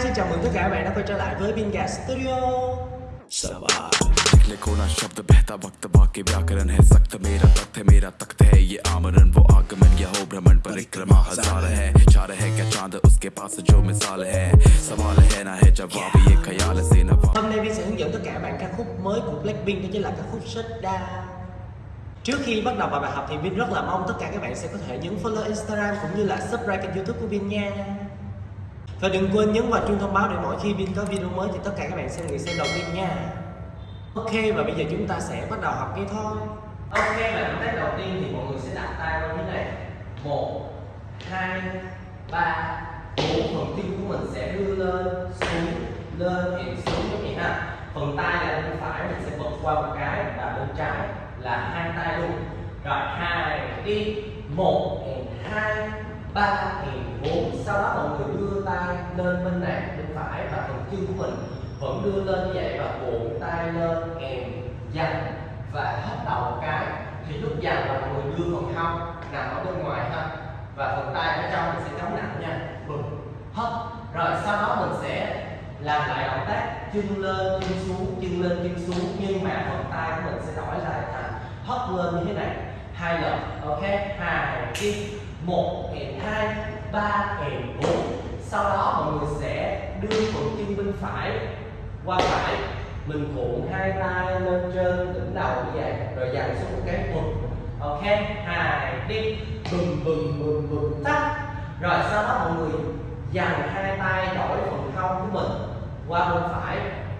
xin chào mừng tất cả các bạn đã quay trở lại với Binga Studio निकले कोना शब्द बहता वक्त बाकी व्याकरण है सख्त मेरा तख्त है मेरा तख्त है ये आमरण वो आगमन ये हो भ्रमण परिक्रमा हजार है चार है क्या चांद उसके पास जो मिसाल है सवाल है ना है जवाब ये ख्याल से न Hôm nay Vin sẽ hướng dẫn tất cả các bạn ca khúc mới của Blackpink đó chính là ca khúc Shut Down Trước khi bắt đầu vào bài học thì Vin rất là mong tất cả các bạn sẽ có thể nhấn follow Instagram cũng như là subscribe kênh youtube của Vin nha và đừng quên nhấn vào chuông thông báo để mỗi khi Vin có video mới thì tất cả các bạn sẽ người xem đầu tiên nha. Ok, và bây giờ chúng ta sẽ bắt đầu học cái thôi. Ok, và động tác đầu tiên thì mọi người sẽ đặt tay vào như này. Một, hai, ba. Bốn, phần tim của mình sẽ đưa lên, xuống, lên hẹn xuống giống vậy ha. Phần tay là bên phải, mình sẽ bật qua một cái và bên trái là hai tay luôn. Rồi, hai, đi. Một, hai ba la thiền bốn sau đó mọi người đưa tay lên bên này bên phải và phần chân của mình vẫn đưa lên như vậy và cuộn tay lên kèm dành và hất đầu một cái. Thì lúc dành là mọi người đưa phần hông nằm ở bên ngoài ha, và phần tay ở trong mình sẽ chống nặng nha, bừng hất rồi sau đó mình sẽ làm lại động tác, chân lên, chân xuống, chân lên, chân xuống, nhưng mà phần tay của mình sẽ đổi lại thành, hất lên như thế này. Hai lần, ok? Hai kim 1 kẹp 2 3 kẹp 4 sau đó mọi người sẽ đưa cuộn chân bên phải qua phải. Mình cuộn hai tay lên trên, đỉnh đầu như vậy. Rồi dằn xuống một cái quật ok, hai, đi. Bùm bùm bùm bùm tắt. Rồi sau đó mọi người dằn hai tay đổi phần hông của mình qua bên phải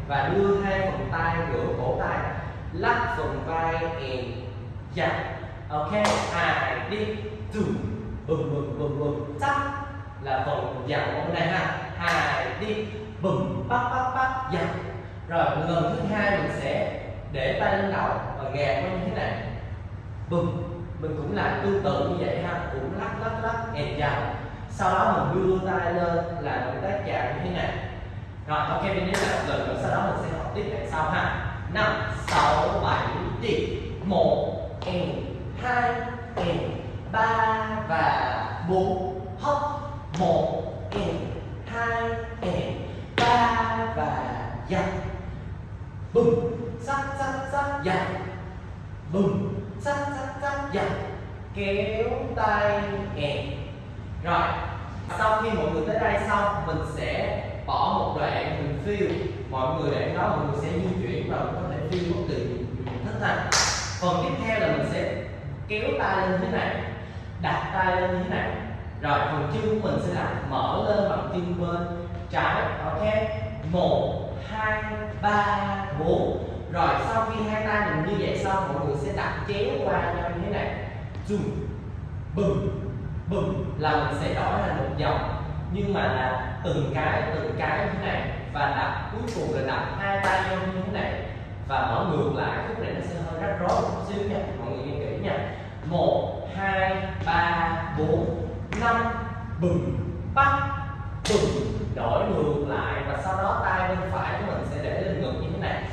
và đưa hai phần tay giữa cổ tay. Lắc phần vai and dặn ok, hai, đi. Dùm bùm bùm bùm bùm chắc là phần dạo hôm nay ha. Hai đi. Bùm, bắp bắp bắp, dạo. Rồi, lần thứ hai mình sẽ để tay lên đầu và gạt nó như thế này. Bùm, mình cũng làm tương tự như vậy ha. Cũng lắc lắc lắc and dạo sau đó mình đưa tay lên là động tác chạm như thế này. Rồi, ok mình đến là một lần nữa. Sau đó mình sẽ học tiếp đằng sau ha. Năm, sáu, bảy, đi. Một and hai and ba và bốn hop một and hai and ba và dặn bùm sắc sắc sắc dặn bùm sắc sắc sắc dặn kéo tay kèm rồi sau khi mọi người tới đây xong mình sẽ bỏ một đoạn mình phiêu mọi người đoạn đó mọi người sẽ di chuyển và mình có thể phiêu bất kỳ mình thích ha phần tiếp theo là mình sẽ kéo tay lên thế này đặt tay lên như thế này. Rồi, phần chân của mình sẽ là mở lên bằng chân bên. Trái, ok. Một, hai, ba, bốn. Rồi, sau khi hai tay mình như vậy xong, mọi người sẽ đặt chéo qua nhau như thế này. Zoom bùm bùm là mình sẽ đổi thành một vòng nhưng mà là từng cái từng cái như thế này. Và đặt, cuối cùng là đặt hai tay nhau như thế này. Và mở ngược lại, khúc này nó sẽ hơi rắc rối một xíu nha. Mọi người nghe kỹ nha một, hai, ba, bốn, năm. Bừng bắt bừng. Đổi ngược lại và sau đó tay bên phải của mình sẽ để lên ngực như thế này.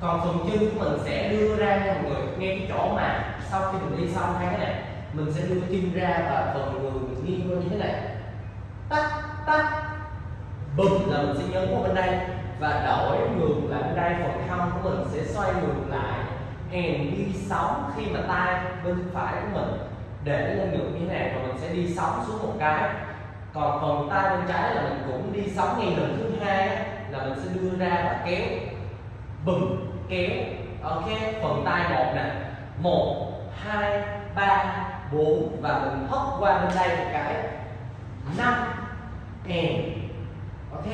Còn phần chân của mình sẽ đưa ra nha mọi người ngay cái chỗ mà sau khi mình đi xong hai cái này, mình sẽ đưa chân ra và phần người mình nghiêng qua như thế này. Tắt tắt. Bừng là mình sẽ nhấn qua bên đây và đổi ngược lại bên đây, phần hông của mình sẽ xoay ngược lại hèn đi sóng khi mà tay bên phải của mình. Để lên ngực như thế này và mình sẽ đi sóng xuống một cái. Còn phần tay bên trái là mình cũng đi sóng ngay lần thứ hai là mình sẽ đưa ra và kéo. Bùm kéo, ok, phần tay một nè. Một, hai, ba, bốn, và mình hất qua bên đây một cái. Năm and ok,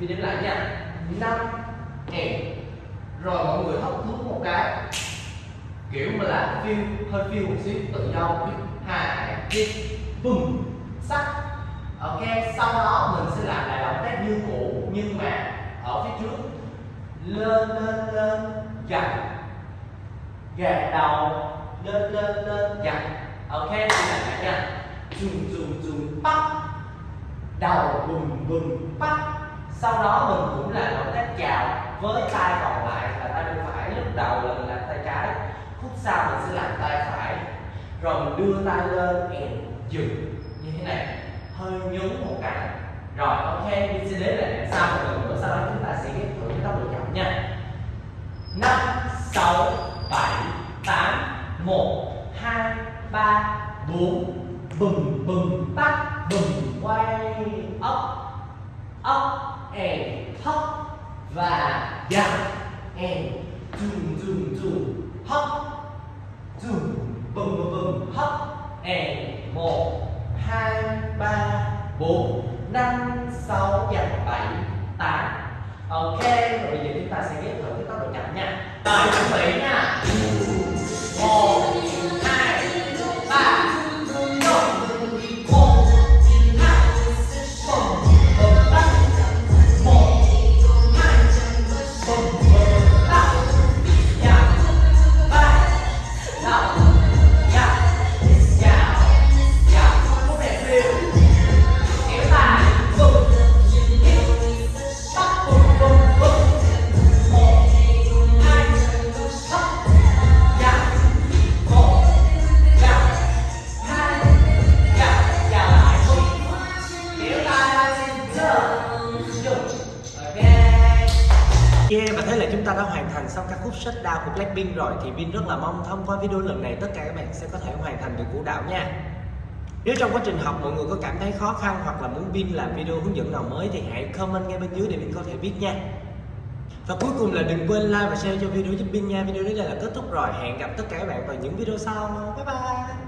mình đếm lại nha. Năm and rồi mọi người hấp thú một cái. Kiểu mà là phiêu, hơi phiêu một xíu, tự do hai đi bùm. Sắc ok, sau đó mình sẽ làm lại động tác như cũ, nhưng mà ở phía trước. Lên lên lên dặn gạt đầu. Lên lên lên dặn ok thì là lại nha. Chùm chùm chùm bắt đầu, bùm bùm bắt sau đó mình cũng làm động tác chào với tay còn lại là tay bên phải lúc đầu là mình làm tay trái phút sau mình sẽ làm tay phải. Rồi mình đưa tay lên and dừng như thế này. Hơi nhún một cái. Rồi, ok, mình sẽ đến lại đằng sau một lần nữa, sau đó chúng ta sẽ ghép thử cái tốc độ chậm nha. Năm, sáu, bảy, tám, một, hai, ba, bốn. Bừng bừng, tắt, bừng, quay, up up, and hop, và down, and zoom zoom zoom hấp zoom bừng bừng bừng hop một, hai, ba, bốn, năm, sáu và bảy, tám. Ok, rồi bây giờ chúng ta sẽ ghép thử cái tốc độ chậm nha. Rồi, chuẩn bị nha. Yeah, và thế là chúng ta đã hoàn thành xong ca khúc Shutdown của Blackpink rồi. Thì Vin rất là mong thông qua video lần này tất cả các bạn sẽ có thể hoàn thành được vũ đạo nha. Nếu trong quá trình học mọi người có cảm thấy khó khăn hoặc là muốn Vin làm video hướng dẫn nào mới Thì hãy comment ngay bên dưới để Vin có thể biết nha. Và cuối cùng là đừng quên like và share cho video giúp Vin nha. Video đến đây là kết thúc rồi. Hẹn gặp tất cả các bạn vào những video sau. Bye bye.